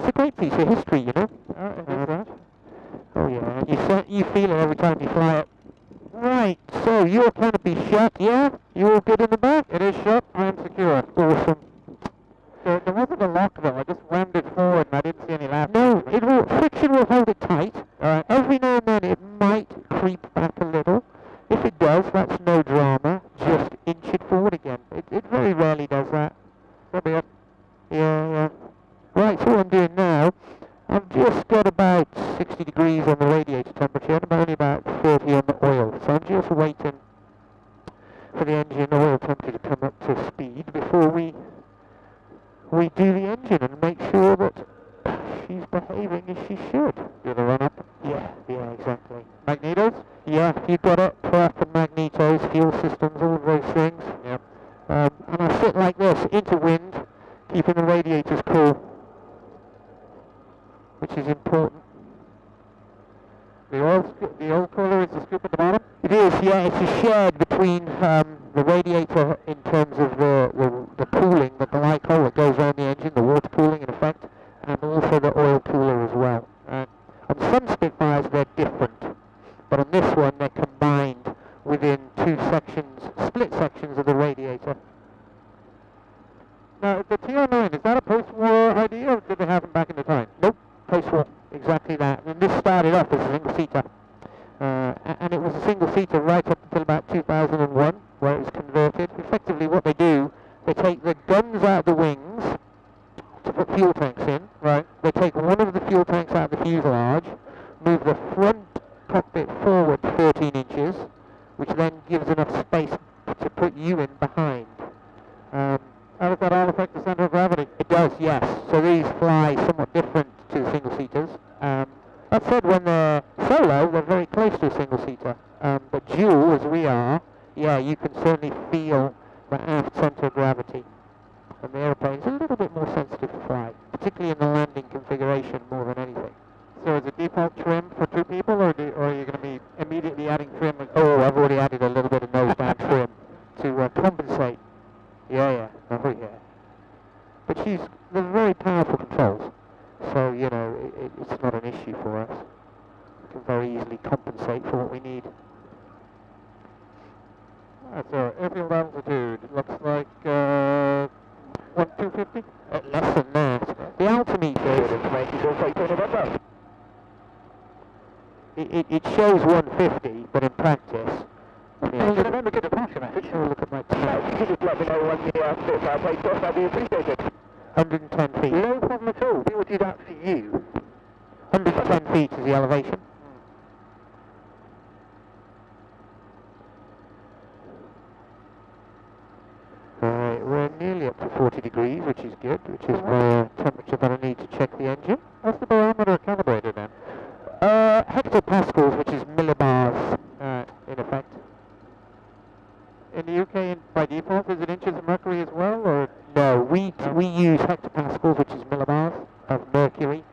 it's a great piece of history, you know. It is that. Oh yeah, you you feel it every time you fly it. Right, so your canopy shut, yeah? You all good in the back? It is shut. I am secure. Awesome. There, there wasn't a lock though. I just rammed it forward and I didn't see any latch. No, it will friction will hold it tight. Alright. Every now and then it might creep back a little. If it does, that's no drama. Just inch it forward again. It, it very rarely does that. So be it. Yeah, yeah. Right, so what I'm doing now, I've just got about 60 degrees on the radiator temperature and only about 30 on the oil. So I'm just waiting for the engine oil temperature to come up to speed before we we do the engine and make sure that she's behaving as she should. Do the run up. Yeah, yeah, exactly. Magnetos? Yeah, You've got it. Prep and magnetos, fuel systems, all of those things. Yep. Um, and I sit like this, into wind, keeping the radiators cool, which is important. The oil, the oil cooler is the scoop at the bottom. It is, yeah, it's a shared between um, the radiator in terms of the, the, the cooling, the glycol that goes on the engine, the water cooling in effect, and also the oil cooler as well. Right. On some Spitfires they're different, but on this one they're combined within two sections, split sections of the radiator. Now, the TR9, is that a post-war idea or did they have them back in the time? Nope, post-war, exactly that. And this started off as a single seater. Uh, and it was a single seater right up until about 2001, where it was converted. Effectively, what they do, they take the guns out of the wings to put fuel tanks in. Right. They take one of the fuel tanks out of the fuselage, move the front cockpit forward 13 inches, which then gives enough space to put you in behind. Um, Does that all affect the center of gravity? it does, yes. So these fly somewhat different to the single seaters. Um, that said, when they're solo, they're very close to a single seater. Um, but dual, as we are, yeah, you can certainly feel the aft center of gravity. And the aeroplane's a little bit more sensitive to flight, particularly in the landing configuration more than anything. So is it default trim for two people or, do, or are you going to be immediately adding trim? Oh, I've already added a little bit of nose down trim to uh, compensate. Yeah, yeah, oh yeah. But she's, they're very powerful controls, so, you know, it, it, it's not an issue for us. We can very easily compensate for what we need. That's our airfield altitude. Looks like uh, 1250. Uh, less than that. The altimeter, it, it, it shows 150, but in practice, I should Remember, get a departure message. a look at my time. Could you just let me know when the uh, Spitfire takes off? That'd be appreciated. 110 feet. No problem at all. We will do that for you. 110 feet is the elevation. Alright, we're nearly up to 40 degrees, which is good, which is my temperature that I need to check the engine. What's the barometer calibrated then? Uh, hectopascals, which is millibars, uh, in effect. In the UK, by default, is it inches of mercury as well, or No, we, we use hectopascals, which is millibars of mercury.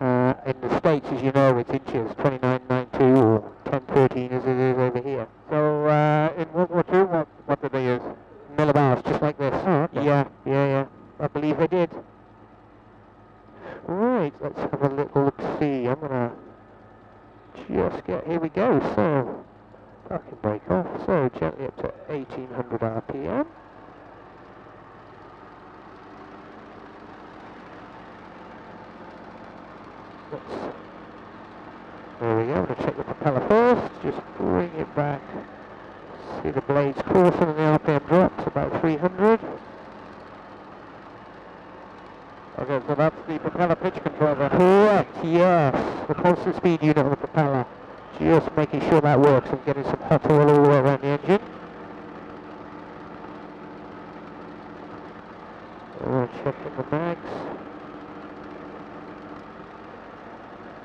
Uh, in the States, as you know, it's inches, 2992 or 1013 as it is over here. so? Uh, in World War II, what what did they use? millibars, just like this. Oh, okay. Yeah, yeah, yeah. I believe they did. Right, let's have a little look see. I'm gonna just get here we go. So parking brake off. So gently up to 1800 RPM. Let's, there we go. I'm gonna check the propeller first. Just bring it back. See the blades coursing and the RPM drops about 300. Okay, so that's the propeller pitch control then. Correct, yes. The constant speed unit on the propeller. Just making sure that works and getting some hot oil all around the engine. We're checking the mags.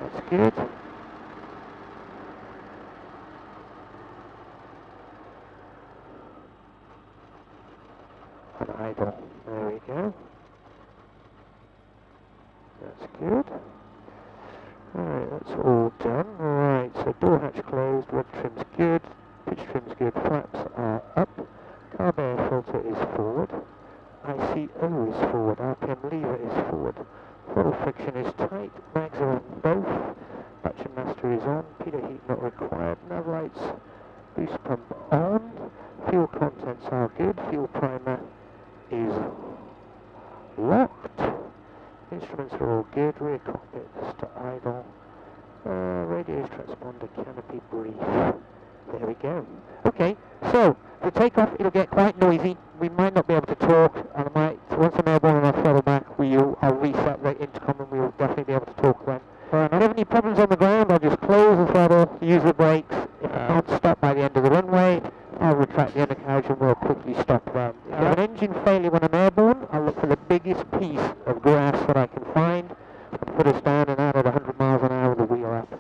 That's good. And idle. There we go. That's good. Alright, that's all done. Alright, so door hatch closed, rod trim's good, pitch trim's good, flaps are up, carb air filter is forward, ICO is forward, RPM lever is forward, Throttle friction is tight, mags are on both, battery master is on, pitot heat not required, nav lights, boost pump on, fuel contents are good, fuel primer is locked, instruments are all good, rear cockpit to idle, uh, radios transponder canopy brief. There we go. Okay, so the takeoff it'll get quite noisy. We might not be able to talk, and I might once I'm airborne and I throttle back, we'll I'll reset the intercom and we'll definitely be able to talk then. If I have any problems on the ground, I'll just close the throttle, use the brakes. If I can't stop by the end of the runway, I'll retract the undercarriage and we'll quickly stop then. If I have an engine failure when I'm airborne, I'll look for the biggest piece of grass that I can find put us down and out at 100 miles an hour with the wheel up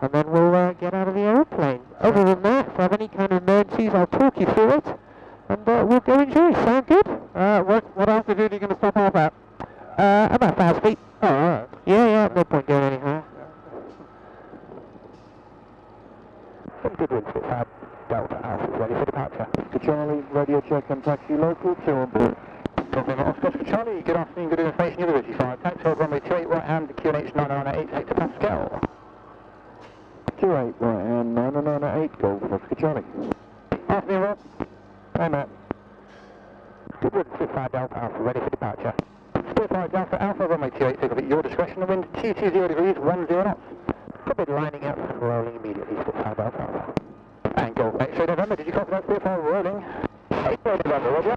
and then we'll uh, get out of the aeroplane. Other than that, if I have any kind of emergencies, I'll talk you through it, and uh, we'll go enjoy. Sound good? Uh, what, what altitude are you going to stop off at? Uh, about thousand feet. Oh, alright. Yeah, yeah, no point going any higher. Some good winds, Spitfire. Delta Alpha is ready for departure. To Charlie, radio check and taxi local, two on board. Copy that. Oscar Charlie, good afternoon, good information, you're 85. Taxi hold runway 28 right hand, QNH 998 hectopascal. 28 right and 998 Golf Oscar Charlie. Afternoon, Rob. Hey Matt. Good wind, Spitfire Delta Alpha ready for departure. Spitfire Delta Alpha runway 28, take off at your discretion, the wind 220 degrees, 10 knots. Copy lining up, rolling immediately, Spitfire Delta Alpha. And Golf X-ray November, did you copy that Spitfire rolling? X-ray November, roger.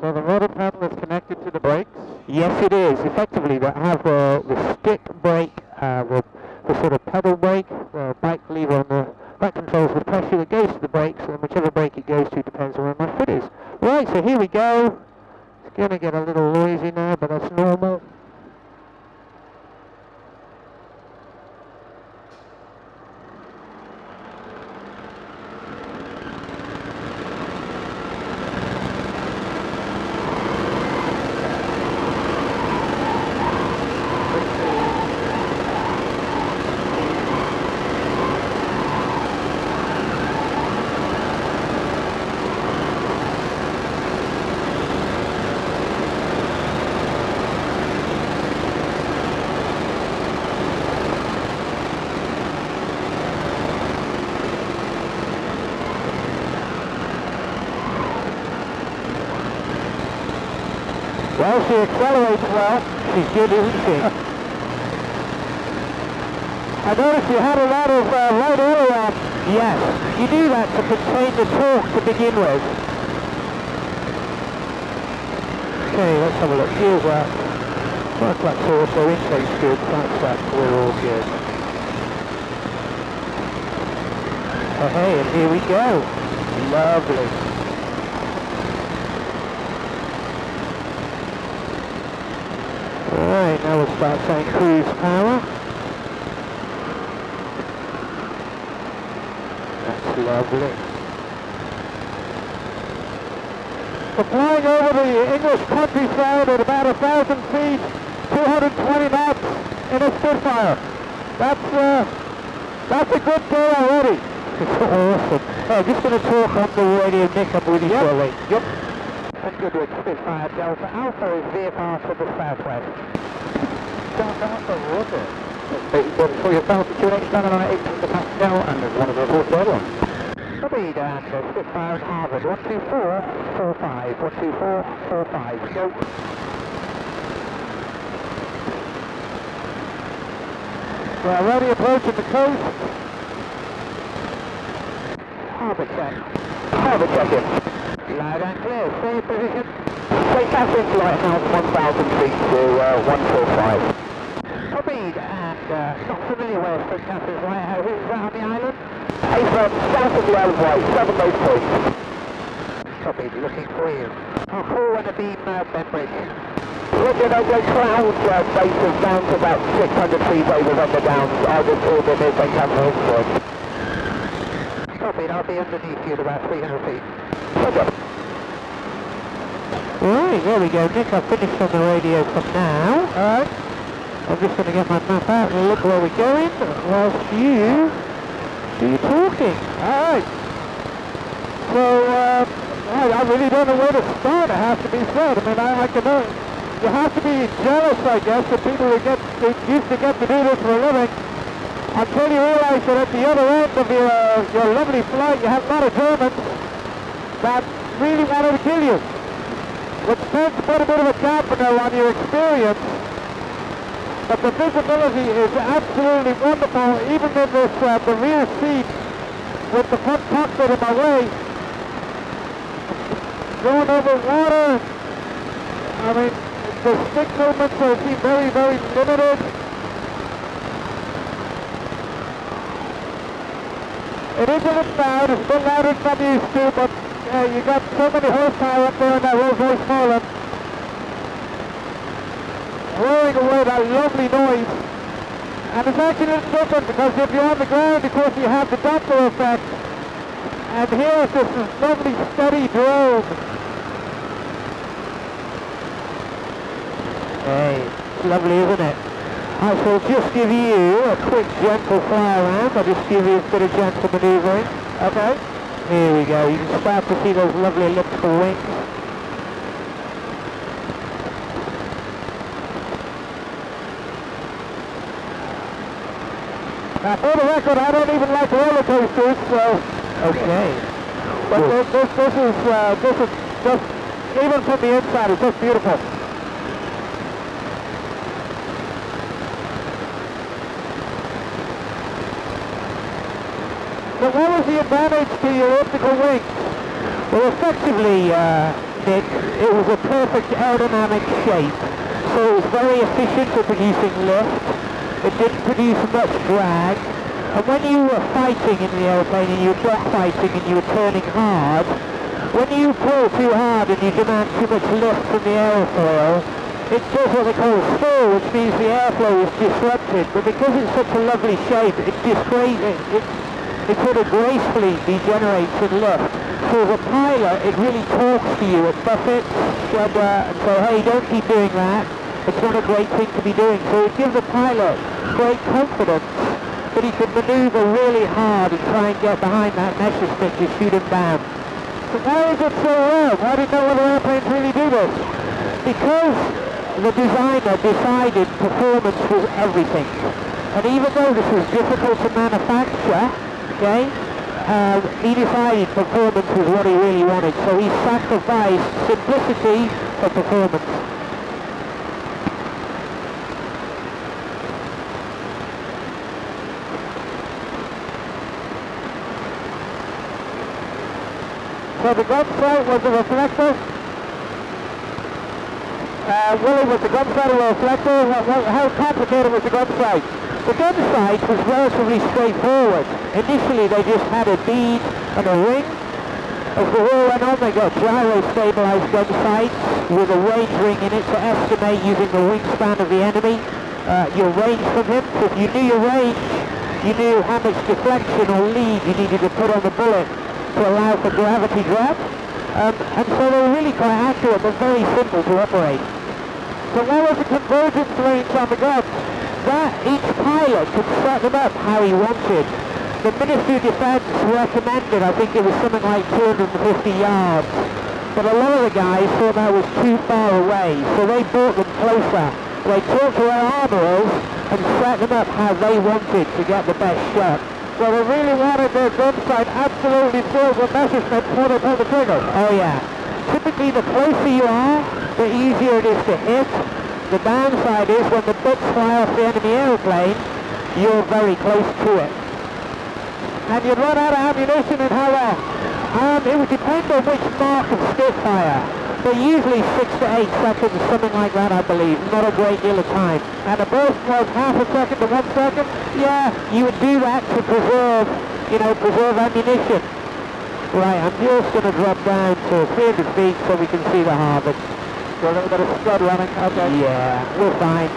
So the rudder pedal is connected to the brakes. Yes, it is. Effectively, they have uh, the stick brake, uh, the, the sort of pedal brake, the bike lever on the that controls the pressure that goes to the brakes, and whichever brake it goes to depends on where my foot is. Right, so here we go. It's going to get a little noisy now, but that's normal. Well, she accelerates well. She's good, isn't she? I noticed you had a lot of uh, light oil on. Yes, you do that to contain the torque to begin with. Okay, let's have a look. Here's that. Work flux also, intake's good, that's that, we're all good. Okay, and here we go. Lovely. Alright, now we'll start saying cruise power. That's lovely. We're flying over the English countryside at about a thousand feet, 220 knots in a Spitfire. That's uh, that's a good day already. It's awesome. Oh, I'm just going to talk on the radio, Nick, I'm with you Yep. shortly. Yep. And Goodwood, Spitfire Delta Alpha is VFR to the southwest. Delta Alpha, roger. That's for your Delta QNH 998 hectopascal, and there's one of the reports everyone. Copy, and uh, Spitfire at Harvard, 12445, 12445, go. We're already approaching the coast. Harbour check. Harbour check in. Loud and clear. Stay position. Stay passing flight now 1,000 feet to uh, 145. Copied and uh, not familiar where St. Catherine's Lighthouse is that on the island. Avon, south of the island white, seven those points. Copied, looking for you. I'll call when the beam uh, Bembridge. Roger, no great clouds, uh, bases down to about 600 feet over on the downs. I will call them near St. Catherine's point. Copied, I'll be underneath you at about 300 feet. Roger. Right, there we go, Nick. I've finished on the radio from now. Alright. I'm just going to get my map out and look where we're going whilst you do your talking. Alright. So, um, I, I really don't know where to start, it has to be said. I mean, I, I can, uh, you have to be jealous, I guess, of people who get who used to get to do this for a living until you realise that at the other end of your, your lovely flight you have a lot of Germans that really wanted to kill you. Which tends to put a bit of a dampener on your experience. But the visibility is absolutely wonderful, even in this, uh, the rear seat with the front cockpit in my way. Going over water, I mean, the stick movements are seem very, very limited. It is a bit loud, it's a bit louder than I'm used to, but uh, you got so many horsepower up there in that Rolls Royce Merlin. Roaring away that lovely noise. And it's actually a different because if you're on the ground, of course, you have the Doppler effect. And here this lovely steady drone. Hey, it's lovely, isn't it? I shall just give you a quick gentle fly around. I'll just give you a bit of gentle manoeuvring. Okay. Here we go. You can start to see those lovely elliptical wings. Now, for the record, I don't even like roller coasters, so... Okay. But this, this, this is, uh, this is just, even from the inside, it's just beautiful. So what was the advantage to your elliptical wings? Well, effectively, uh, Nick, it was a perfect aerodynamic shape. So it was very efficient for producing lift. It didn't produce much drag. And when you were fighting in the airplane and you were drag fighting and you were turning hard, when you pull too hard and you demand too much lift from the aerofoil, it does what they call a stall, which means the airflow is disrupted. But because it's such a lovely shape, it disgrace it, it, sort of gracefully degenerates in lift. So as a pilot, it really talks to you. It buffets, shudder, and say, hey, don't keep doing that. It's not a great thing to be doing. So it gives the pilot great confidence that he can maneuver really hard and try and get behind that Messerschmitt to shoot him down. So why is it so rare? Why did no other airplanes really do this? Because the designer decided performance was everything. And even though this was difficult to manufacture, okay, um, he decided performance was what he really wanted. So he sacrificed simplicity for performance. So the gun sight was a reflector. Uh, Willie, was the gun sight a reflector? What, how complicated was the gun sight? The gun sight was relatively straightforward. Initially they just had a bead and a ring. As the war went on they got gyro-stabilized gun sights with a range ring in it to estimate using the wingspan of the enemy uh, your range from him. So if you knew your range, you knew how much deflection or lead you needed to put on the bullet to allow for gravity drop. Um, and so they were really quite accurate but very simple to operate. So what was the convergence range on the guns? That each pilot could set them up how he wanted. The Ministry of Defence recommended, I think it was something like 250 yards. But a lot of the guys thought that was too far away, so they brought them closer. They talked to their armourers and set them up how they wanted to get the best shot. So they really wanted their gun absolutely filled with Messerschmitt before they pulled the trigger. Oh yeah. Typically the closer you are, the easier it is to hit. The downside is when the bits fly off the enemy aeroplane, you're very close to it. And you'd run out of ammunition in how long? Um, it would depend on which mark of Spitfire. But usually six to eight seconds, something like that I believe. Not a great deal of time. And a burst was half a second to one second? Yeah, you would do that to preserve, you know, preserve ammunition. Right, I'm just going to drop down to 300 feet so we can see the harbour. So a little bit of scud running, okay. Yeah, we're fine.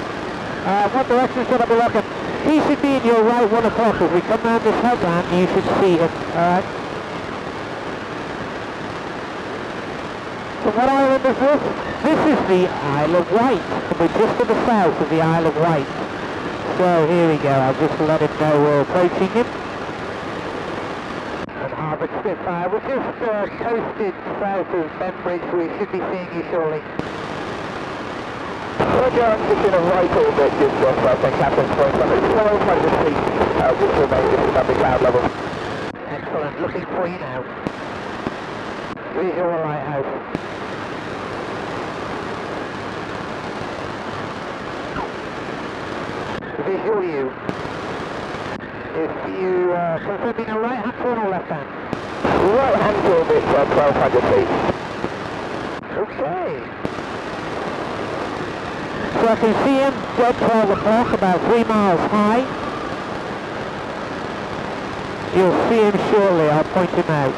Uh, what direction should I be looking? He should be in your right one o'clock. If we come round this headland, you should see him. Alright. So what island is this? This is the Isle of Wight. And we're just to the south of the Isle of Wight. So here we go. I'll just let him know we're approaching him. Spitfire, we're just uh, coasted south of Bembridge. We should be seeing you shortly. Roger, I'm just in a right orbit just off uh, St. Catherine's Point. I'm at 1200 feet, uh, which remains just above the cloud level. Excellent, looking for you now. Visual lighthouse. Visual you. If you uh, confirming a right hand turn or left hand? Right hand orbit, uh, 1200 feet. Okay. So I can see him dead 12 o'clock, about 3 miles high. You'll see him shortly, I'll point him out.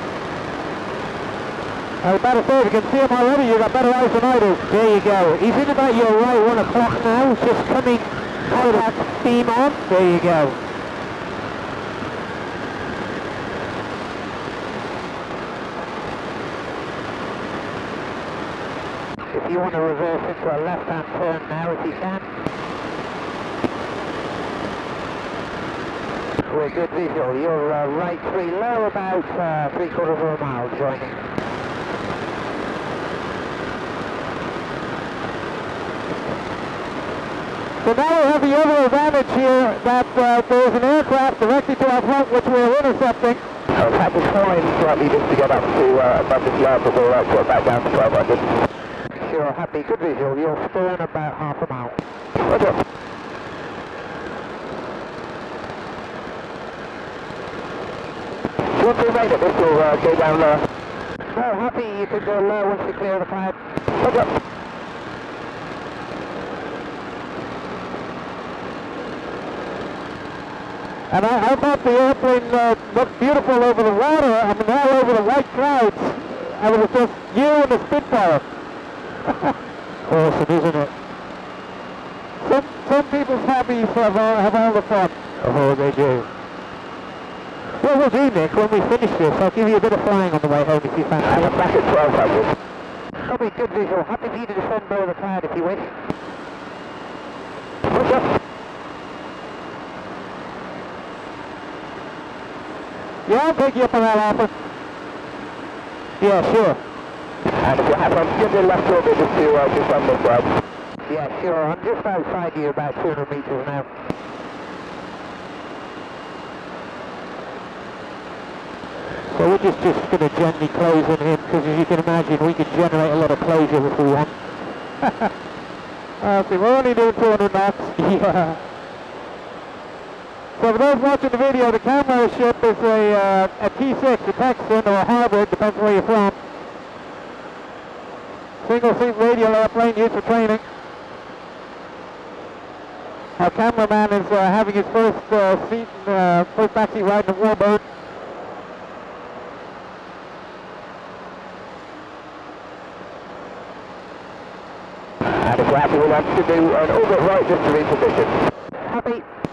I was about to say, if you can see him already, you've got better eyes than I do. There you go. He's in about your right 1 o'clock now, just coming out of that beam on. There you go. If you want to reverse into a left-hand turn now, if you can. We're good visual. You're uh, right three low, about uh, three quarters of a mile joining. So now we have the other advantage here that uh, there's an aircraft directly to our front which we're intercepting. Had to climb slightly just to get up to uh, above the before I got back down to 1200. Sure, happy, good visual. You're stern about half a mile. Roger. Once we made it, this will uh, go down lower. No, happy you can go low once you clear the cloud. Roger. And I, I thought the airplane uh, looked beautiful over the water. I mean, all over the white clouds. I mean, it's just you and the Spitfire. Awesome, isn't it? Some, some people's hobbies have all, have all the fun. Oh, they do. What we'll do, Nick, when we finish this, I'll give you a bit of flying on the way home if you fancy. I'm back at 1200. Probably good visual. Happy for you to descend below the cloud if you wish. Roger. Yeah, I'll take you up on that offer. Yeah, sure. And if you're happy, I'm left orbit just to uh, just on the side. Yeah, sure. I'm just outside you about 200 metres now. So we're just, just going to gently close on him because as you can imagine we can generate a lot of closure if we want. Uh, see, we're only doing 200 knots. yeah. So for those watching the video, the camera ship is a, uh, a T6, a Texan, or a Harvard, depends where you're from. Single seat radial airplane used for training. Our cameraman is uh, having his first uh, seat, uh, first backseat ride in a Warbird. And if you're happy, we'll have to do an orbit right just to reposition. Happy.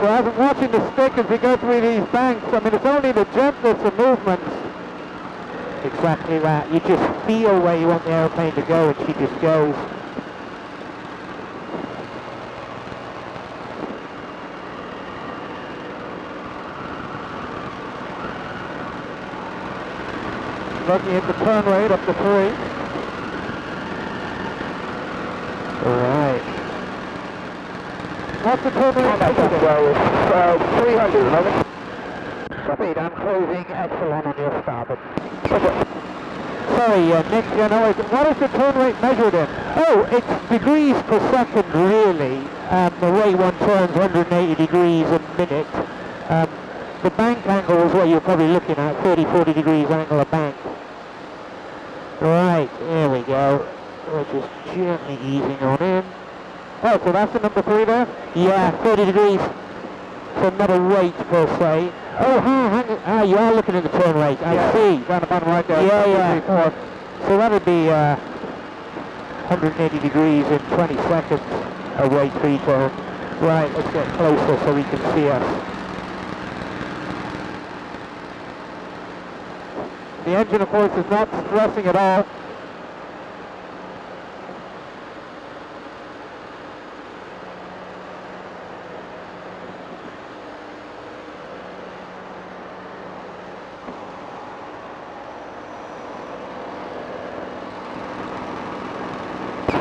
So I'm watching the stick as we go through these banks, I mean, it's only the gentlest of movements. Exactly that. You just feel where you want the aeroplane to go and she just goes. Looking at the turn rate up to three. Right. What's the? And that's well uh, 300 at. Speed, I'm closing epsilon on your starboard. Roger. Sorry, uh, Nick, you know, what is the turn rate measured in? Oh, it's degrees per second, really. Um, the way one turns 180 degrees a minute. Um, the bank angle is what you're probably looking at, 30, 40 degrees angle of bank. Right, there we go. We're just gently easing on in. Oh, so that's the number three there? Yeah, 30 degrees. So not a rate per se. Oh, huh, hang, ah, you are looking at the turn rate. I Yeah. see. Down the bottom right there. Yeah, yeah. four. So that would be uh, 180 degrees in 20 seconds away three turn. Right, let's get closer so we can see us. The engine, of course, is not stressing at all.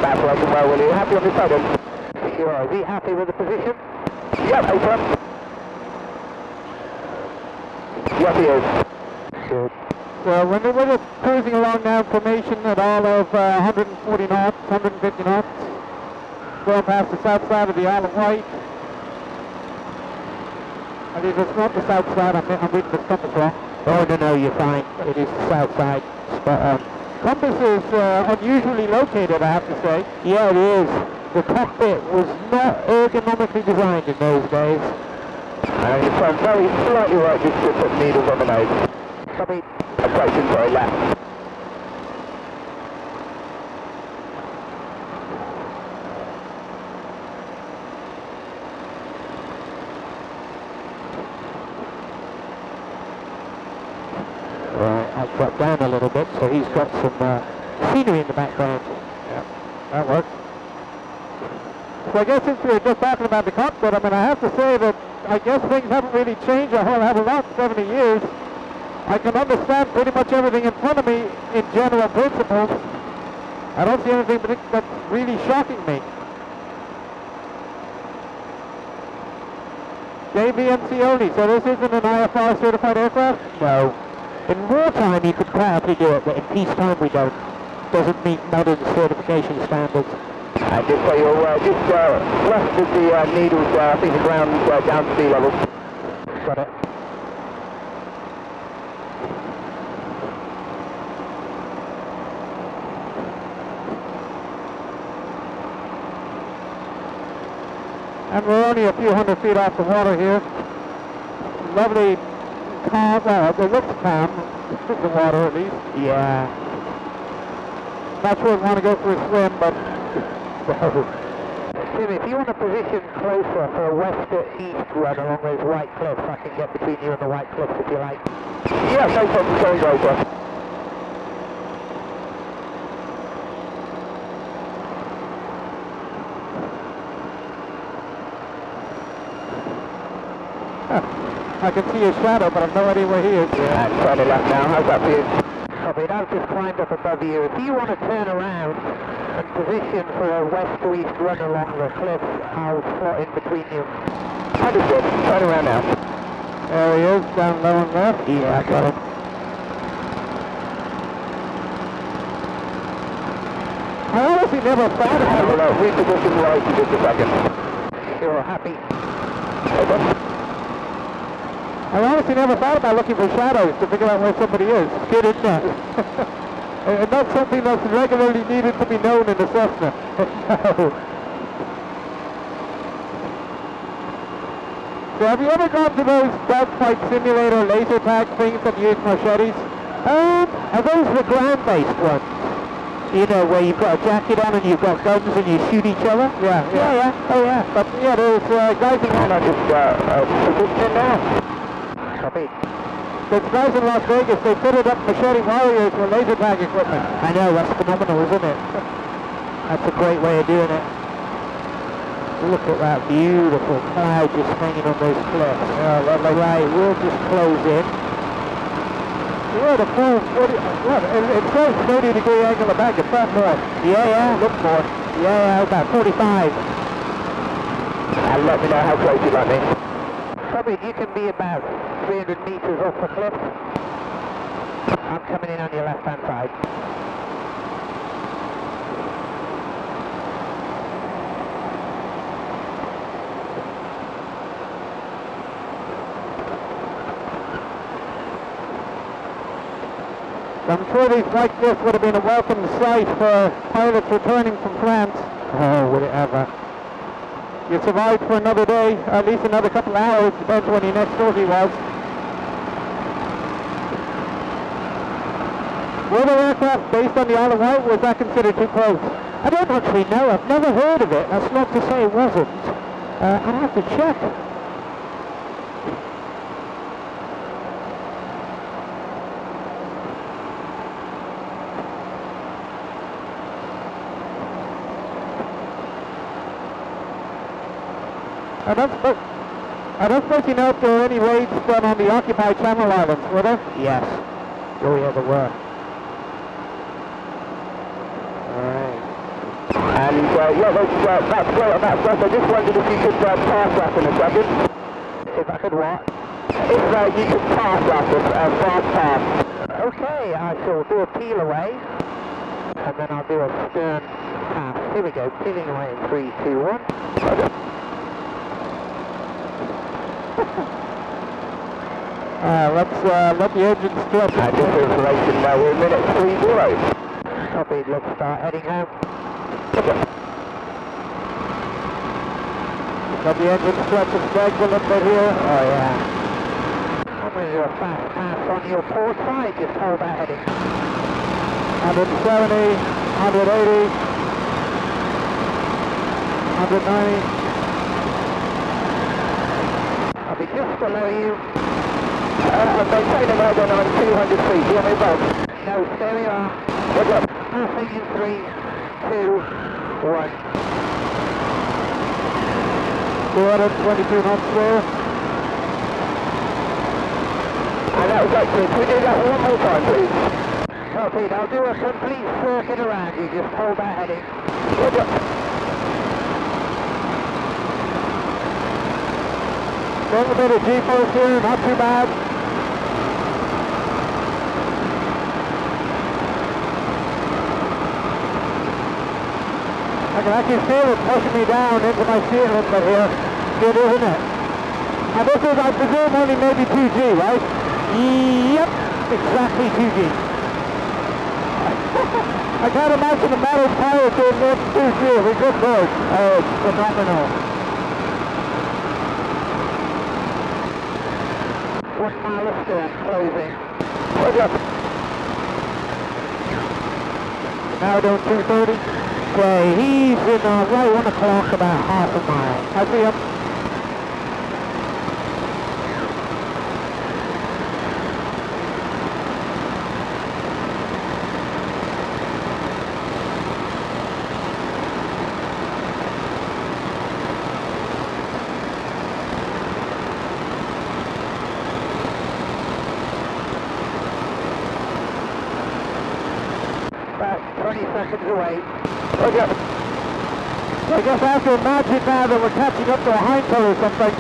That's working well, will you? Happy on this side? Sure. Is he happy with the position? Yep, over. Yes, he is. Good. So when we were cruising along now, formation at all of uh, 140 knots, 150 knots, going past the south side of the Isle of Wight. And if it's not the south side, I'm, I'm reading the compass wrong. Oh, no, no, you're fine. It is the south side. Spot on. Compass is uh, unusually located, I have to say. Yeah, it is. The cockpit was not ergonomically designed in those days. And you turn very slightly right just to put needles on the nose. Copy. Approaching very left. Right, I'll drop down a little bit so he's got some uh, scenery in the background. That works. So I guess since we were just talking about the cockpit, I mean, I have to say that I guess things haven't really changed a whole hell of a lot in 70 years. I can understand pretty much everything in front of me in general principles. I don't see anything that's really shocking me. JVMC only, so this isn't an IFR certified aircraft? No. In wartime you could proudly do it, but in peacetime we don't. Doesn't meet modern certification standards. And just so you're aware, just uh, left of the uh, needles, uh, I think the ground uh, down to sea level. Got it. And we're only a few hundred feet off the water here. Lovely calm, well, it looks calm, the water at least. Yeah. Not sure we want to go for a swim, but Tim, if you want to position closer for a west to east run along those white cliffs, I can get between you and the white cliffs if you like. Yeah, no problem, going over. I can see his shadow, but I've no idea where he is. Yeah, it left now, how's that for you? Copy, I've just climbed up above you. If you want to turn around position for a west to east run along the cliff, I'll slot in between you. Understood, turn around now. There he is, down low and left. Yeah, I got him. I honestly never thought I about don't it. know, reposition right in just a second. You're happy? Over. I honestly never thought about looking for shadows to figure out where somebody is. Good, isn't it? and that's something that's regularly needed to be known in Cessna. So have you ever gone to those dogfight simulator laser tag things that use Marchettis? Um, are those the ground-based ones? You know, where you've got a jacket on and you've got guns and you shoot each other? Yeah, Yeah, yeah, oh yeah. But yeah, there's uh, guys in And I just, uh, uh, now. Copy. There's guys in Las Vegas. They fitted up Marchetti warriors with laser tag equipment. I know, that's phenomenal, isn't it? That's a great way of doing it. Look at that beautiful cloud just hanging on those cliffs. Yeah, lovely. Right, we'll just close in. You're at a full 40, what, it, it says 30 degree angle of back, it's not more. Yeah, yeah. Look more. Yeah, yeah, about 45. And let me know how close you'd like me. Probably you can be about 300 metres off the cliff. I'm coming in on your left hand side. I'm sure these white cliffs would have been a welcome sight for pilots returning from France. Oh, would it ever. You survived for another day, at least another couple of hours, depends when your next sortie was. Were there aircraft based on the Isle of Wight, was that considered too close? I don't actually know. I've never heard of it. That's not to say it wasn't. Uh, I'd have to check. I don't suppose, I don't suppose you know if there were any raids done on the occupied Channel Islands, were there? Yes. Oh yeah, there were. And uh, yeah, that's, uh, that's great. I just wondered if you could uh, pass that in a second. If I could what? If uh, you could pass that, uh, fast pass. Okay, I shall do a peel away, and then I'll do a stern pass. Here we go, peeling away in 3, 2, 1. uh, let's uh, let the engine stretch. And just for information, now we're in minute 30. Copy, let's start heading home. Let the engine stretch and stretch a little bit here. Oh yeah. I'm going to fast pass on your port side, just hold that heading. 170, 180, 190. I'll be just below you. Uh, a mode on 200 feet. Do you want me above? No, there we are. What's up? Passing in three, two, one. 222 knots there. And that was excellent. Can we do that one more time, please? Copied. I'll do a complete circuit around you. Just hold that heading. Up? Little bit of G-force here, not too bad. I can feel it pushing me down into my seat a little bit here. Good, isn't it? And this is, I presume, only maybe 2G, right? Yep, exactly 2G. I can't imagine the metal tire doing more than 2G. We're good boys. Oh, it's phenomenal. One mile of stern closing. Up? Now down 230. Okay, he's in uh, right one o'clock, about half a mile. I see him. About 20 seconds away. What's up? I guess I have to imagine now that we're catching up to a Heinkel or something.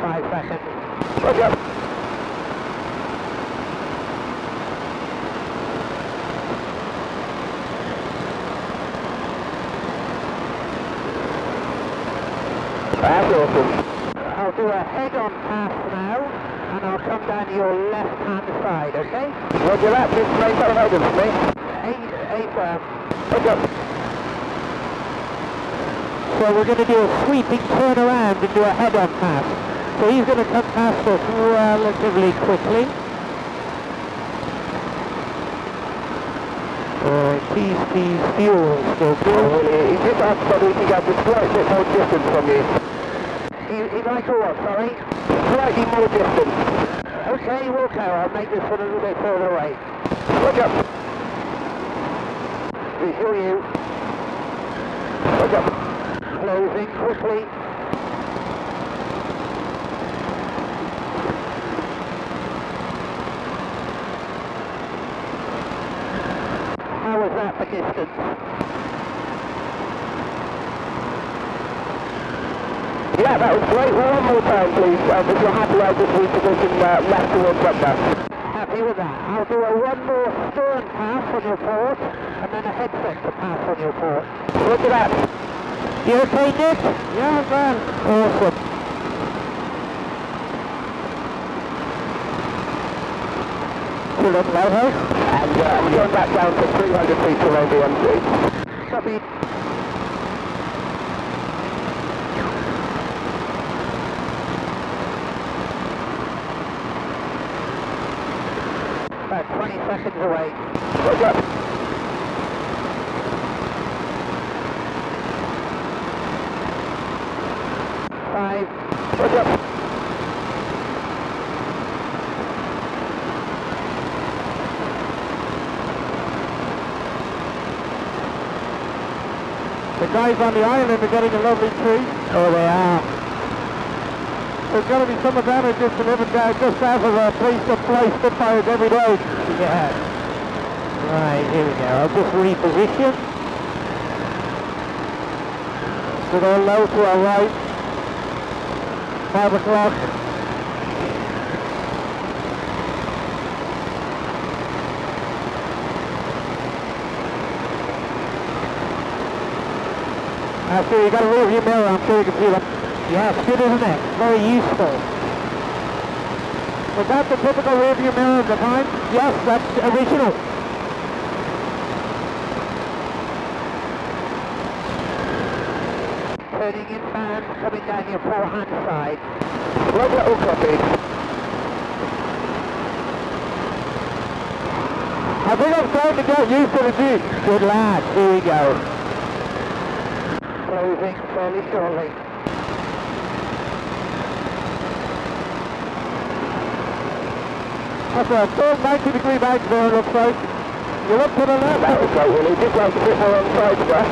Five seconds. Up? That's awesome. I'll do a head-on pass now, and I'll come down to your left-hand side, okay? Roger that. Just maintain a mode for me. Eight, eight firm. What's up? So we're going to do a sweeping turn around and do a head-on pass. So he's going to come past us relatively quickly. Uh, T's, T's, fuel still good. really? He just asked whether he could get a slight bit more distance from you. He, he like a what, sorry? Slightly more distance. Okay, we'll go. I'll make this one a little bit further away. What's up? Visual you. What's up? Closing quickly. How was that for distance? Yeah, that was great. One more time, please. Um, if you're happy, I'll just reposition uh, left towards Buckner. Happy with that. I'll do a one more stern pass on your port, and then a head sector pass on your port. Roger that. You okay, Nick? Yeah, man. Awesome. Pull up lighthouse. And uh, going back down to 300 feet to the MC. Copy. About 20 seconds away. Five. The guys on the island are getting a lovely treat. Oh, they are. There's got to be some advantages to living down just south of a place that Spitfires every day. Right, here we go. I'll just reposition. So they're low to our right. Five o'clock. I see you got a rear view mirror, I'm sure you can see them. Yeah, it's good, isn't it? Very useful. Was that the typical rear view mirror of the time? Yes, that's original. Turning inbound, coming down your forehand side. Roger, all copied. I think I'm starting to get used to the Jeep. Good lad, here we go. Closing fairly shortly. That's a full 90 degree bank there, looks like. You look to the left. That was great, Willie. Just like a bit more on the side brush.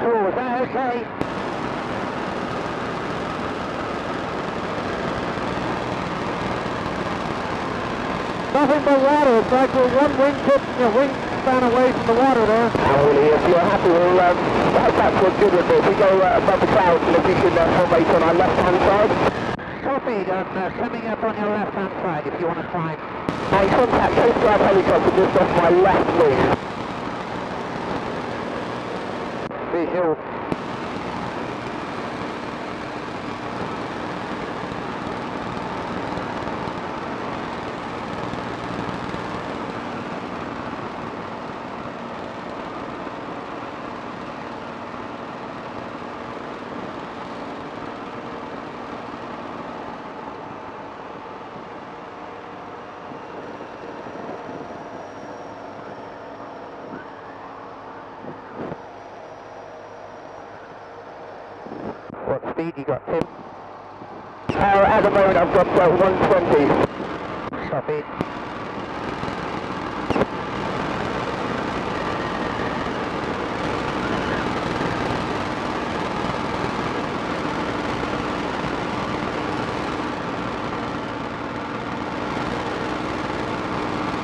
Oh, is that okay? Nothing but water. It's like we're one wing tip, you know, wing span away from the water there. Now, Willie, if you're happy, we'll um, head back towards Goodwood. If we go uh, above the clouds, and if you can uh, on our left-hand side. Copied. I'm uh, coming up on your left-hand side if you want to climb. I contact Coast Guard helicopter just off my left wing. Visual. What speed you got, Tim? Uh, at the moment I've got uh, 120. Copy.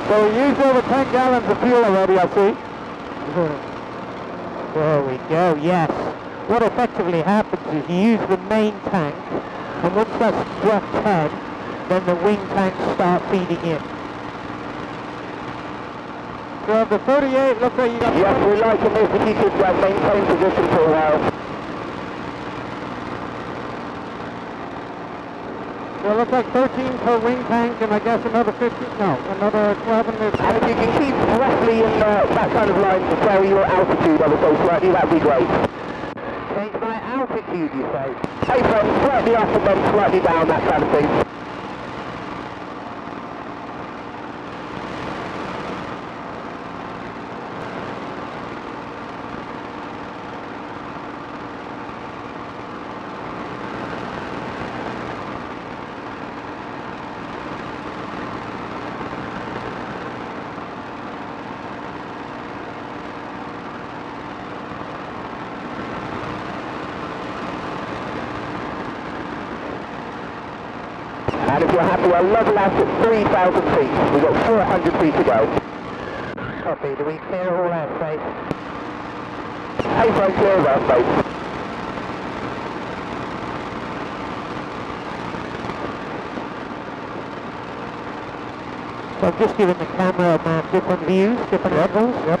So we used over 10 gallons of fuel already, I see. there we go, yes. What effectively happens is you use the main tank, and once that's struck 10, then the wing tanks start feeding in. So the 38, looks like you got... Yes, we like to move you could uh, maintain position for a while. So it looks like 13 per wing tank, and I guess another 15, no, another 12 in this. And if you can keep roughly in uh, that kind of line to vary your altitude ever so slightly, that'd be great. Hey, from slightly up and then slightly down, that kind of thing. And if you're happy, we're level out at 3,000 feet. We've got 400 feet to go. Copy, do we clear all airspace? Hey, clear of airspace. So I've just given the camera man different views, different levels. Yep.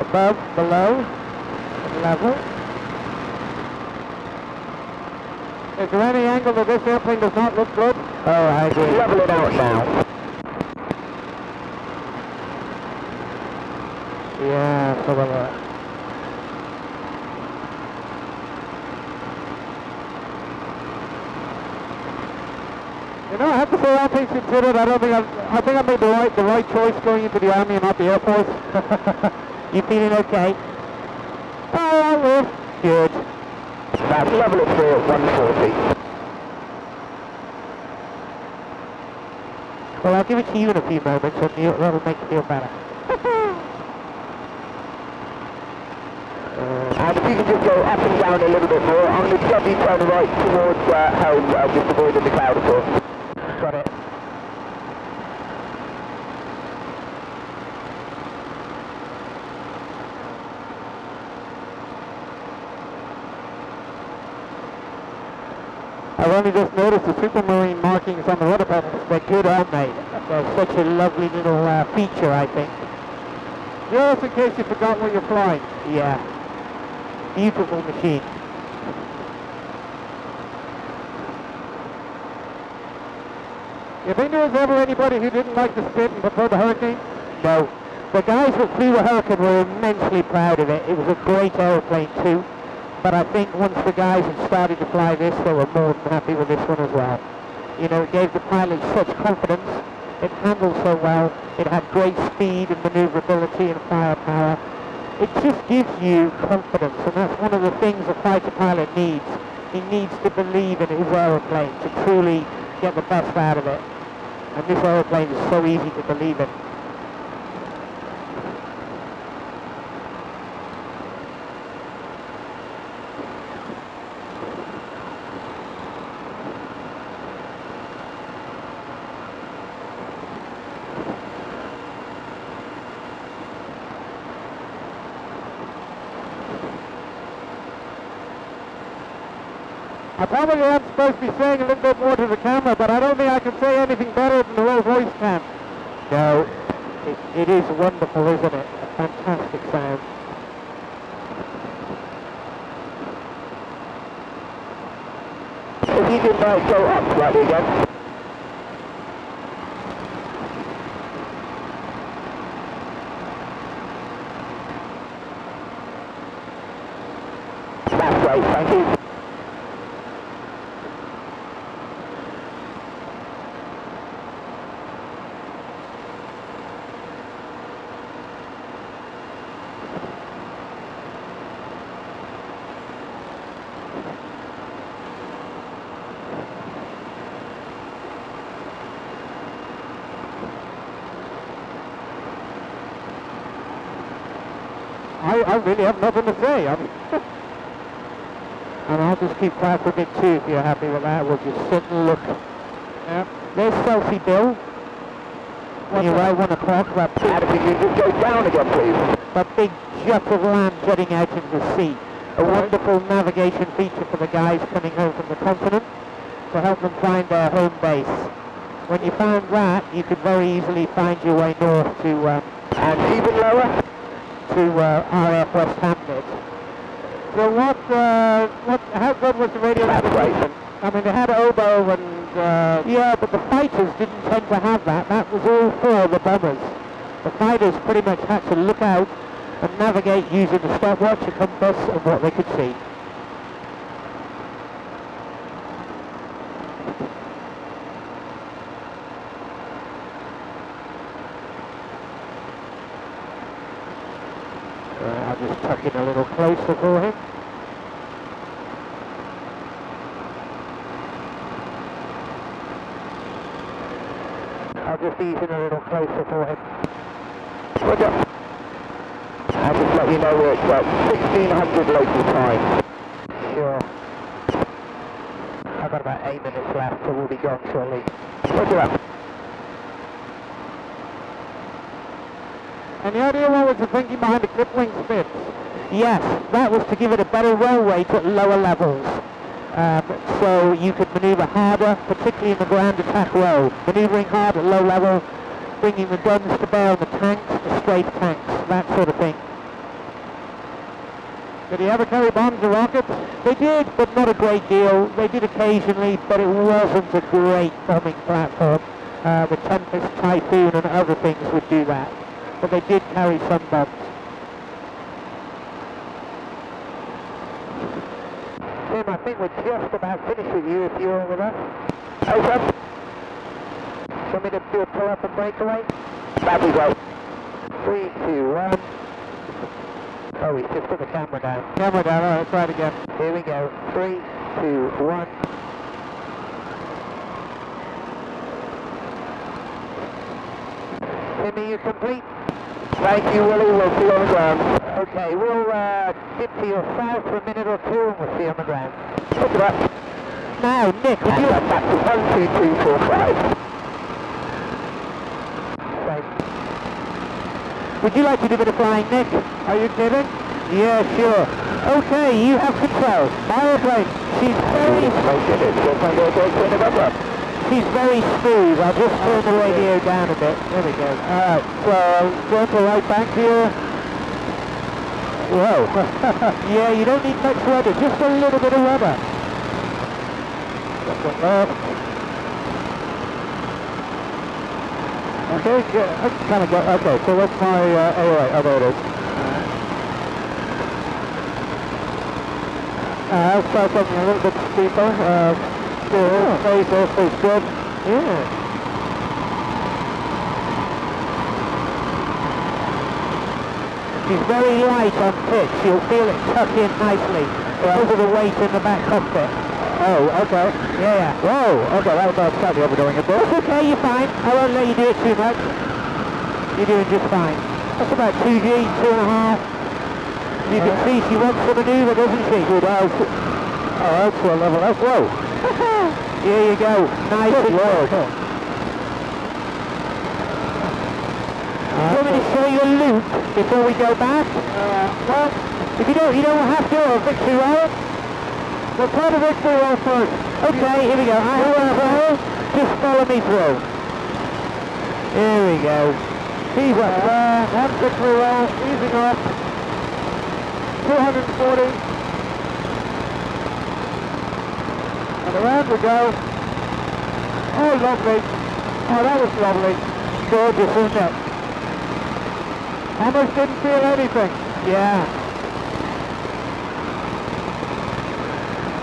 Above, below, and level. Is there any angle that this airplane does not look good? Oh, I agree. Level it out now. Yeah, so will I. Uh, you know, I have to say, all things considered, I don't think I've, I think I made the right, the right choice going into the army and not the air force. you feeling okay? Oh, I will. Good. That's level it through at 140. Well, I'll give it to you in a few moments, and you, that'll make you feel better. And if you can just go up and down a little bit more, I'm going to turn right towards uh, home, uh, just avoiding the cloud, of course. Got it. I've only just noticed the Supermarine markings on the rudder pedals. They're good, aren't they? They're such a lovely little uh, feature, I think. Just in case you forgot what you're flying. Yeah. Beautiful machine. If there was ever anybody who didn't like the Spit and preferred the Hurricane? No. The guys that flew the Hurricane were immensely proud of it. It was a great aeroplane too. But I think once the guys had started to fly this, they were more than happy with this one as well. You know, it gave the pilots such confidence. It handled so well. It had great speed and maneuverability and firepower. It just gives you confidence, and that's one of the things a fighter pilot needs. He needs to believe in his aeroplane to truly get the best out of it. And this aeroplane is so easy to believe in. I probably am supposed to be saying a little bit more to the camera, but I don't think I can say anything better than the Rolls Royce can. No, it, it is wonderful, isn't it? A fantastic sound. If you can uh, go up slightly again. That's great, thank you. I, I really have nothing to say. I mean, And I'll just keep quiet for a bit too if you're happy with that. We'll just sit and look. yeah. There's Selsey Bill. When you right one o'clock, that big, if you just go down again, please. that big jet of land jutting out into the sea. A wonderful navigation feature for the guys coming home from the continent to help them find their home base. When you found that, you could very easily find your way north to um, And even lower. To uh, RAF Westhampnett. So what, uh, what, how good was the radio navigation? I mean, they had oboe and, uh, Yeah, but the fighters didn't tend to have that. That was all for the bombers. The fighters pretty much had to look out and navigate using the stopwatch, a compass, and what they could see. Right, I'll just tuck in a closer. I'll just ease in a little closer for him. Roger. I'll just let you know we're at uh, 1600 local time. Sure. I've got about eight minutes left, so we'll be gone shortly. Roger that. any idea what was the thinking behind the clipped-wing Spits? Yes, that was to give it a better roll rate at lower levels. Um, so you could manoeuvre harder, particularly in the ground attack row. Manoeuvring hard at low level, bringing the guns to bear on the tanks, the strafe tanks, that sort of thing. Did he ever carry bombs or rockets? They did, but not a great deal. They did occasionally, but it wasn't a great bombing platform. Uh, the Tempest, Typhoon and other things would do that. But they did carry some bombs. Tim, I think we're just about finished with you if you're with us. Over. Want me to do a pull up and breakaway? That'd be great. Three, two, one. Oh, he's just put the camera down. Camera down, all right, try it again. Here we go. Three, two, one. Timmy, you complete? Thank you, Willie. We'll see you on the ground. Okay, we'll uh, dip to your south for a minute or two and we'll see you on the ground. Roger that. Now, Nick, would you... that's back to 12245. Right. Would you like to do a bit of flying, Nick? Are you kidding? Yeah, sure. Okay, you have control. My airplane. She's very... Make it, it's just under she's very smooth. I'll just turn the radio down a bit. There we go. Alright, so going to right bank here. Whoa. yeah, you don't need much rudder, just a little bit of rudder. Okay, I kind of got, okay, so what's my, uh, oh, right, oh, there it is. Uh, I'll start something a little bit steeper. Uh, space also good. Yeah. She's very light on pitch. You'll feel it tuck in nicely because of the weight in the back cockpit. Oh, okay. Yeah, yeah. Whoa, okay, that was slightly overdoing it there. That's okay, you're fine. I won't let you do it too much. You're doing just fine. That's about 2G, two and a half. You can see she wants to manoeuvre, doesn't she? Good, uh, oh, that's a level, that's low. Here you go. Nice Good low. Do you want me to show you a loop before we go back? Uh, well, If you don't, you don't have to, or victory roll. we'll try the victory roll first. Okay, here we go. I have a roll. Just follow me through. Here we go. He's up there, one victory roll, easing off. 240. Around we go. Oh, lovely. Oh, that was lovely. Gorgeous, isn't it? Almost didn't feel anything. Yeah.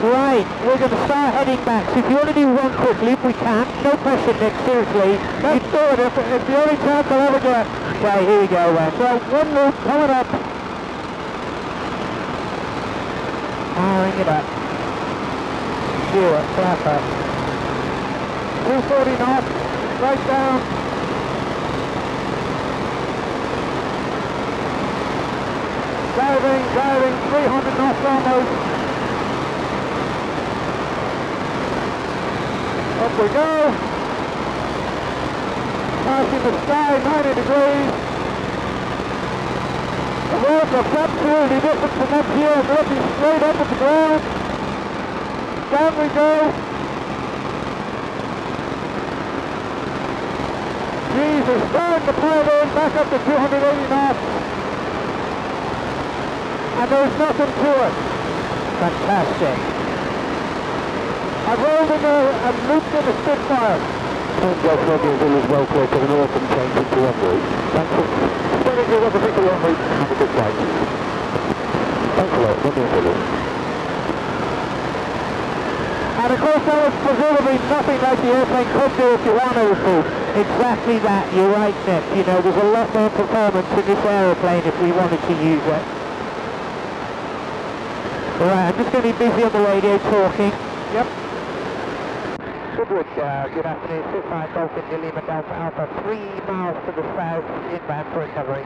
Right, we're going to start heading back. So if you want to do one quick loop, we can. No pressure, Nick, seriously. Let's do it. If, it's the only chance I'll ever get. Okay, here we go, Wes. So, one loop coming up. Ah, Powering it up. Sure, perfect. 240 knots. Right down. Driving, driving, 300 knots almost. Up we go. Passing the sky, 90 degrees. The roads are absolutely different from up here. Looking straight up at the ground. Down we go. Jesus, starting to pull in back up to 280 knots. And there's nothing to it. Fantastic. I've rolled in a, and looped in a Spitfire. Golf Romeo Zulu's well clear to the north and change into en route. Thanks for sending you up a bit en route. Have a good flight. Thanks a lot, Romeo Zulu. And of course that was presumably nothing like the airplane could do if you wanted it to. Exactly that, you're right, Nick. You know, there's a lot more performance in this aeroplane if we wanted to use it. Alright, I'm just going to be busy on the radio talking. Yep. Goodwood, uh, good afternoon. Spitfire Golf India Lima Delta Alpha, three miles to the south, inbound for recovery.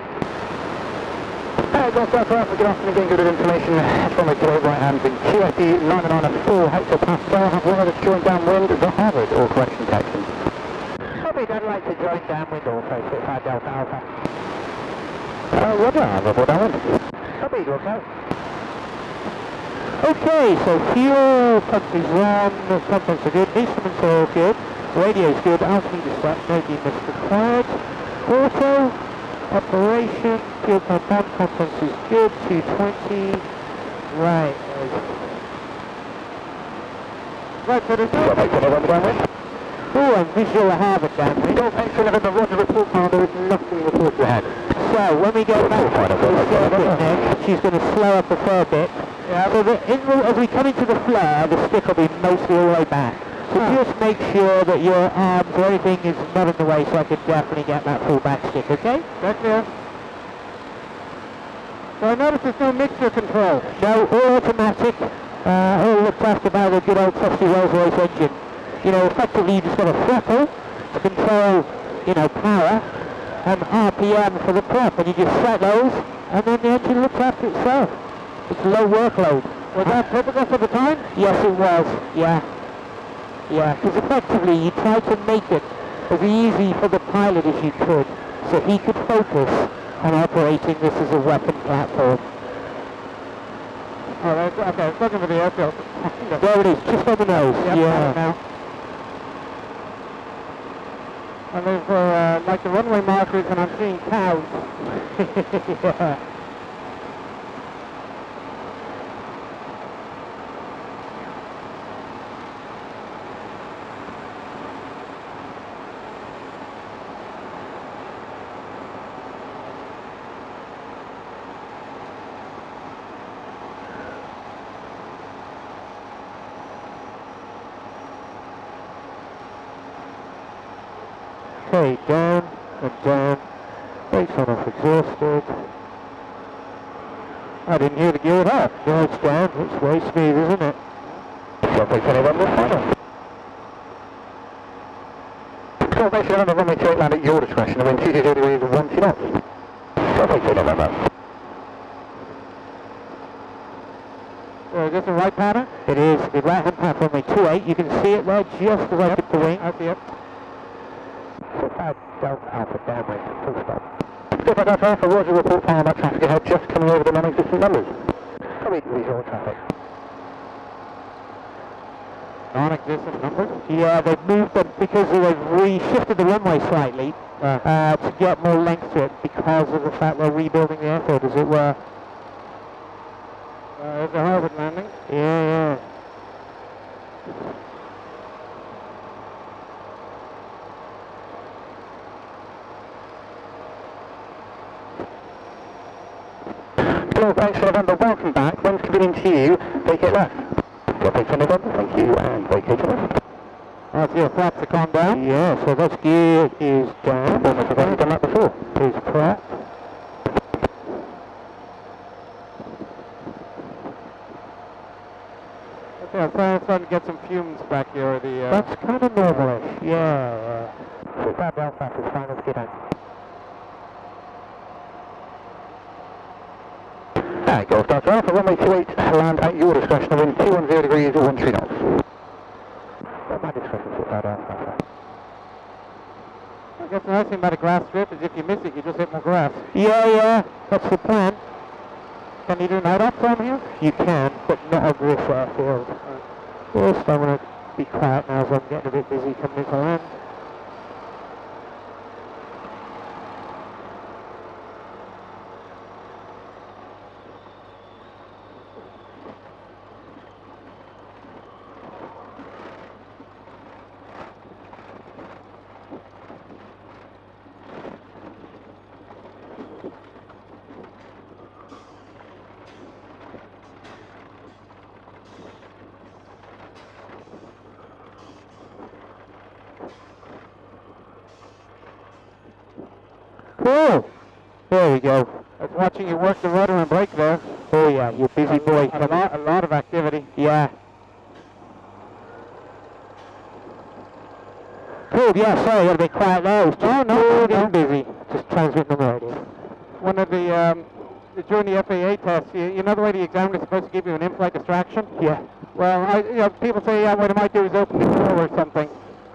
Uh, Golf Alpha Alpha, good afternoon, getting good information from the today right hand in QFE, landing on a full hectopascal, have weather joint downwind, the Harvard, or correction taxi. Probably I'd like to join downwind also, Spitfire Delta Alpha. Uh, Roger, Harvard, or downwind. Copy, also. Okay, so fuel pump is on, pumps are good, instruments are all good, radio's good, altimeter set, no demist required. Auto, operation, fuel pump on, conference is good, 220. Right, Right, so there's no... make another downwind. oh, I'm visual Harvard downwind. Golf X November, Roger, report now, there is nothing report to hand. So, when we go back Fine, to I've the that, I've got circuit that. next, she's going to slow up a fair bit. Yeah, So the, in as we come into the flare, the stick will be mostly all the way back. Ah. just make sure that your arms or anything is not in the way so I can definitely get that full back stick, okay? That's clear. So I notice there's no mixture control. No, all automatic, uh, all looked after by the good old trusty Rolls Royce engine. You know, effectively you just got a throttle to control, you know, power and RPM for the prop and you just set those and then the engine looks after itself. It's low workload. Was that typical for the time? Yes, it was. Yeah. Yeah, because effectively you tried to make it as easy for the pilot as you could, so he could focus on operating this as a weapon platform. Oh, that's, okay, it's looking for the airfield. There it is, just on the nose. Yep, yeah. now. And there's uh, like the runway markers and I'm seeing cows. yeah. Down and down. Brakes on off exhausted. I didn't hear the gear at all. No, it's down. It's way smooth, isn't it? Runway 21 will final. Confirmation on the runway 28 land at your discretion, and when 20 degrees of 1 knots. Runway 21 So is this the right pattern? It is the right hand path runway 28. You can see it there just as I put the wing. I. So bad Alpha downwind, full stop. Step Delta Alpha, Roger, report power back traffic ahead, just coming over the non-existent numbers. Visual traffic. Non-existent numbers? Yeah, they've moved them because they've reshifted the runway slightly Uh, uh, to get more length to it because of the fact they're rebuilding the airfield, as it were. uh, there's a Harvard landing. Yeah, yeah. Thanks for November, welcome back. When's convenient to you, vacate left. Runway for November, thank you, and vacate left. I see a flaps have gone down. Yeah, so that gear is down. Have only done that before. Is prep. Okay, I'm starting, to get some fumes back here. The uh, That's kind of normalish. Yeah. So bad Belfast is final skid out. And Golf Delta Alpha, runway 28, land at your discretion, wind 210 degrees or 13 knots. At my discretion, sit bad Alpha. I guess the nice thing about a grass strip is if you miss it, you just hit more grass. Yeah, yeah. That's the plan. Can you do night ops from here? You can, but not over this airfield. First, I'm going to be quiet now as I'm getting a bit busy coming into land. Cool. There we go. I was watching you work the rudder and brake there. Oh yeah, you're busy boy. A lot, a lot of activity. Yeah. Cool, yeah, sorry, you gotta be quiet there. I was just Oh, no, getting no. busy. Just transmitting the radio. One of the, um, during the FAA tests, you, you know the way the examiner is supposed to give you an in-flight distraction? Yeah. Well, I, you know, people say, yeah, what I might do is open the door or something.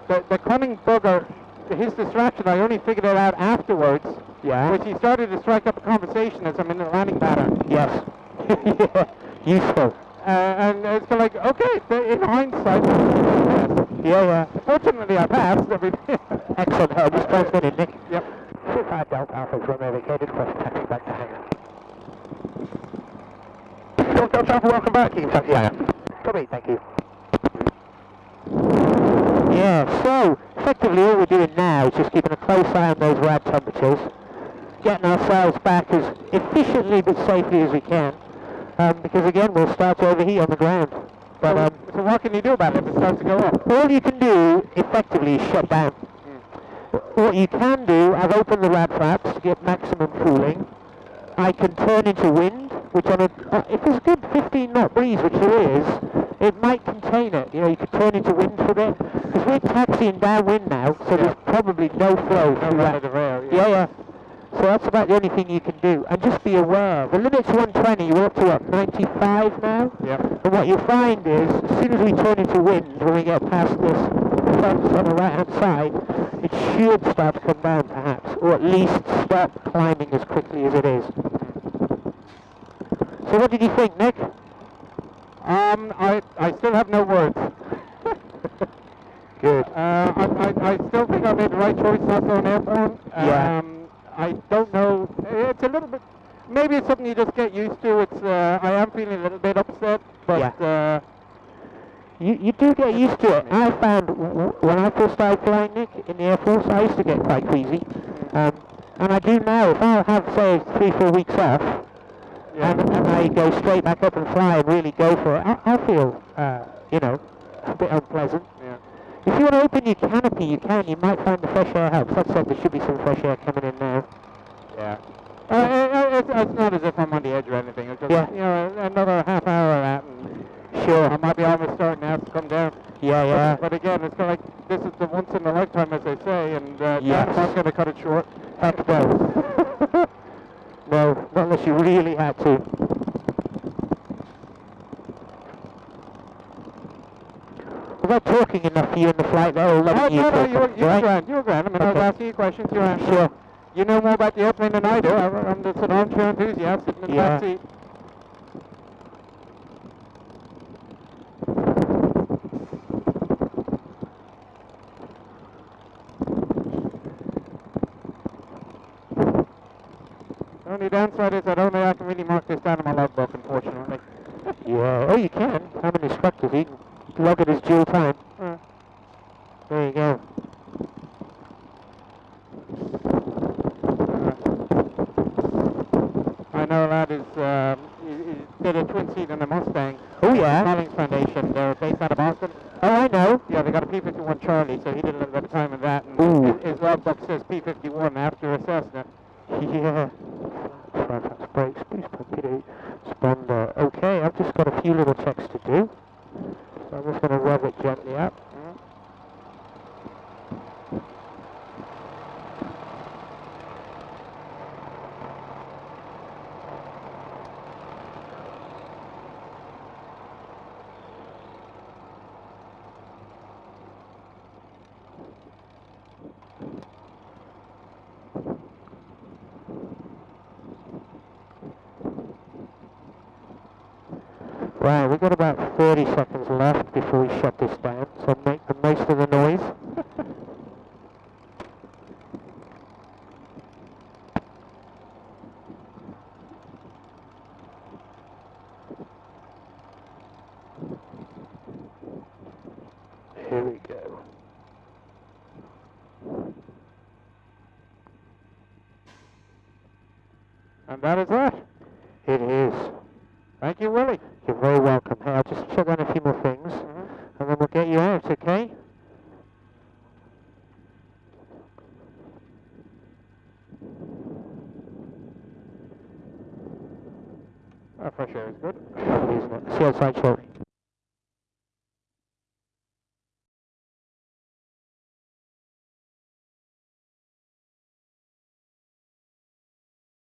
The, the cunning bugger, his distraction, I only figured it out afterwards, Yeah. which he started to strike up a conversation as I'm in the landing pattern. Yes. yeah. Useful. Uh, and it's kind of like, okay, in hindsight, yes. Yeah, yeah. fortunately I passed everything. Excellent. Uh, just transmitting, Nick. yep. So bad Delta Alpha, runway vacated, request taxi back to hangar. Delta Alpha, welcome back, you can taxi hangar. Copy, thank you. Yeah, so effectively all we're doing now is just keeping a close eye on those rad temperatures, getting ourselves back as efficiently but safely as we can, um, because again we'll start to overheat on the ground. But um, so what can you do about it if it starts to go up? all you can do effectively is shut down. What you can do, I've opened the rad flaps to get maximum cooling. I can turn into wind, which on a, uh, if there's a good 15 knot breeze, which there is, it might contain it. You know, you could turn into wind for a bit. Because we're taxiing downwind now, so there's probably no flow No through that. rail, Yeah, yeah. So that's about the only thing you can do. And just be aware, the limit's 120, you're up to what, 95 now? Yep. And what you'll find is, as soon as we turn into wind, when we get past this fence on the right hand side, it should start to come down perhaps, or at least stop climbing as quickly as it is. So what did you think, Nick? Um, I, I still have no words. Good. Uh, I, I, I still think I made the right choice not going airborne. Yeah. Um, I don't know. It's a little bit. Maybe it's something you just get used to. It's. Uh, I am feeling a little bit upset, but. Uh, You, you do get used to it. I found when I first started flying, Nick, in the Air Force, I used to get quite queasy. Um, and I do now. If I have, say, three, four weeks off, yeah. And, and I go straight back up and fly and really go for it, I, I feel, uh, you know, a bit unpleasant. yeah. If you want to open your canopy, you can. You might find the fresh air helps. That said, there should be some fresh air coming in now. Yeah. Uh, uh, it's, it's not as if I'm on the edge or anything. It's just, Yeah. you know, another half hour of that, and Sure. I might be almost starting to have to come down. Yeah, yeah. But, but again, it's kind of like this is the once in a lifetime, as they say, and uh, Yes. I'm not going to cut it short. Heck no. no, not unless you really had to. Was I talking enough for you in the flight there, or letting you no, no, you were, you were right? grand. You were grand. I mean, I was asking you questions. You answered. Sure. You know more about the airplane than I do. I'm, I'm just an armchair enthusiast sitting in the Yeah. back seat. The only downside is I don't think I can really mark this down in my logbook, unfortunately. Yeah. Oh, you can. I'm an instructor. You can log it as dual time. Uh, There you go. I know that is, um, he, he did a twin seat in a Mustang. Oh, yeah? The Collins Foundation. They're based out of Boston. Oh, I know. Yeah, they got a P-51 Charlie, so he did a little bit of time in that. And Ooh. his, his logbook says P-51 after a Cessna. Yeah. Fairfax brakes, boost torpedo, sponder. Okay, I've just got a few little checks to do. So I'm just going to rev it gently up. Right, we've got about 30 seconds left before we shut this down, so make the most of the noise.